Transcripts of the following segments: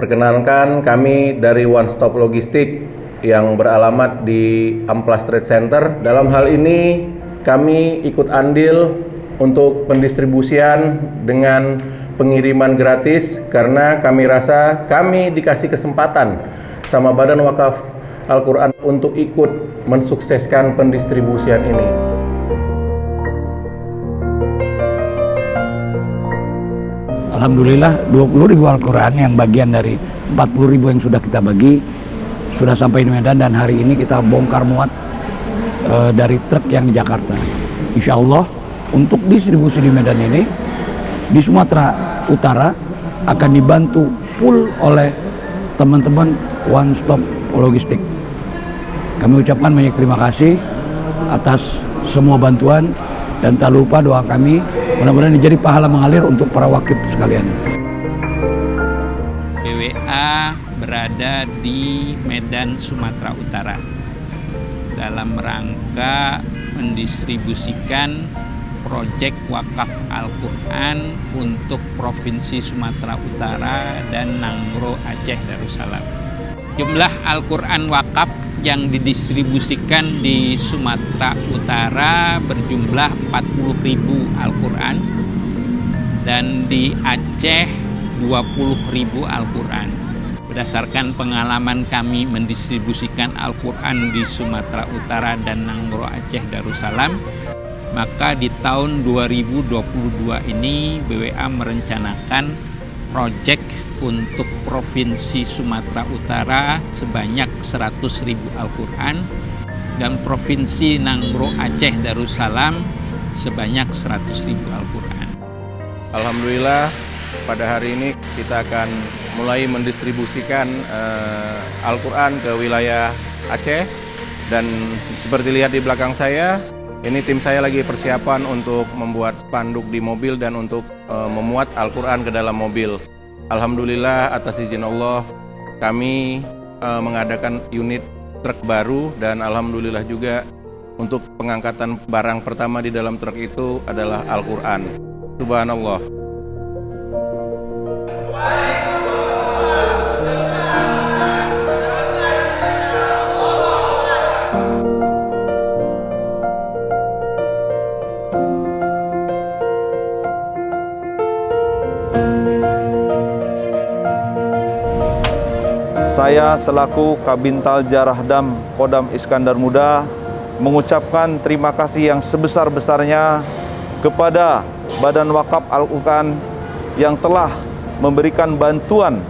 Perkenalkan kami dari One Stop Logistik yang beralamat di Amplas Trade Center. Dalam hal ini kami ikut andil untuk pendistribusian dengan pengiriman gratis karena kami rasa kami dikasih kesempatan sama Badan Wakaf Al-Quran untuk ikut mensukseskan pendistribusian ini. Alhamdulillah 20 ribu Al-Quran yang bagian dari 40 ribu yang sudah kita bagi sudah sampai di Medan dan hari ini kita bongkar muat e, dari truk yang di Jakarta. Insya Allah untuk distribusi di Medan ini di Sumatera Utara akan dibantu full oleh teman-teman One Stop Logistik. Kami ucapkan banyak terima kasih atas semua bantuan dan tak lupa doa kami Mudah-mudahan ini jadi pahala mengalir untuk para wakil sekalian. BWA berada di Medan, Sumatera Utara dalam rangka mendistribusikan proyek wakaf Al-Quran untuk Provinsi Sumatera Utara dan Nangro Aceh Darussalam. Jumlah Al-Quran wakaf yang didistribusikan di Sumatera Utara berjumlah 40.000 Al-Quran dan di Aceh 20.000 Al-Quran. Berdasarkan pengalaman kami mendistribusikan Al-Quran di Sumatera Utara dan Nanggro Aceh Darussalam, maka di tahun 2022 ini BWA merencanakan proyek untuk Provinsi Sumatera Utara sebanyak 100 ribu Al-Quran dan Provinsi Nanggro Aceh Darussalam sebanyak 100 ribu Al-Quran. Alhamdulillah pada hari ini kita akan mulai mendistribusikan uh, Al-Quran ke wilayah Aceh dan seperti lihat di belakang saya ini tim saya lagi persiapan untuk membuat spanduk di mobil dan untuk uh, memuat Al-Quran ke dalam mobil. Alhamdulillah atas izin Allah kami uh, mengadakan unit truk baru dan alhamdulillah juga untuk pengangkatan barang pertama di dalam truk itu adalah Al-Qur'an. Subhanallah. Saya selaku Kabintal Jarahdam Kodam Iskandar Muda mengucapkan terima kasih yang sebesar-besarnya kepada Badan Wakaf Al-Quran yang telah memberikan bantuan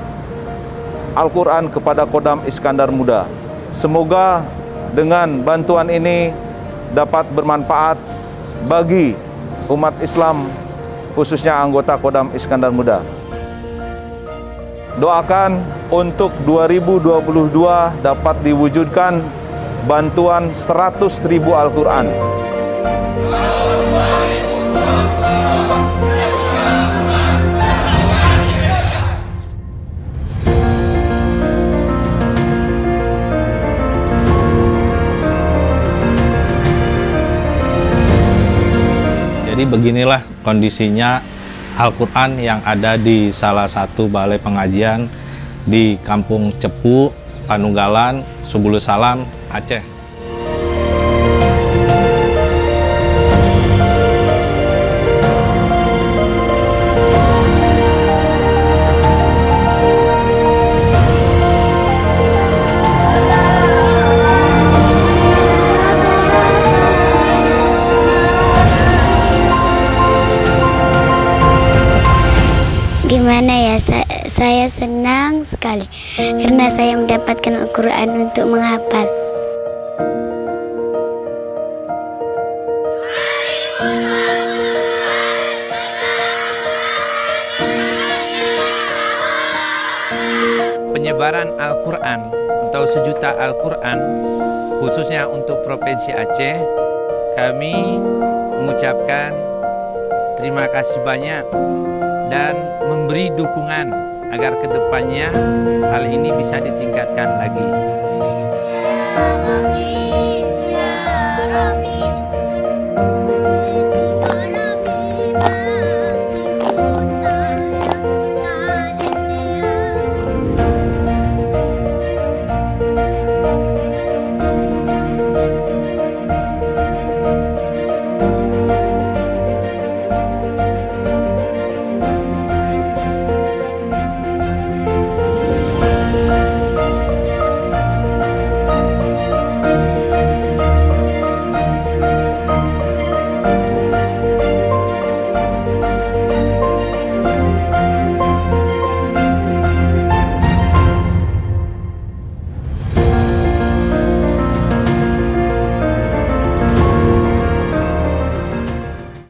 Al-Quran kepada Kodam Iskandar Muda. Semoga dengan bantuan ini dapat bermanfaat bagi umat Islam khususnya anggota Kodam Iskandar Muda. Doakan untuk 2022 dapat diwujudkan bantuan 100 ribu Al-Quran. Jadi beginilah kondisinya Al-Quran yang ada di salah satu balai pengajian di Kampung Cepu, Panunggalan, Subulu Salam, Aceh. Gimana ya, sa saya senang sekali karena saya mendapatkan Al-Quran untuk menghafal. Penyebaran Al-Quran atau sejuta Al-Quran khususnya untuk Provinsi Aceh kami mengucapkan terima kasih banyak dan memberi dukungan agar ke depannya hal ini bisa ditingkatkan lagi.